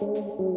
Música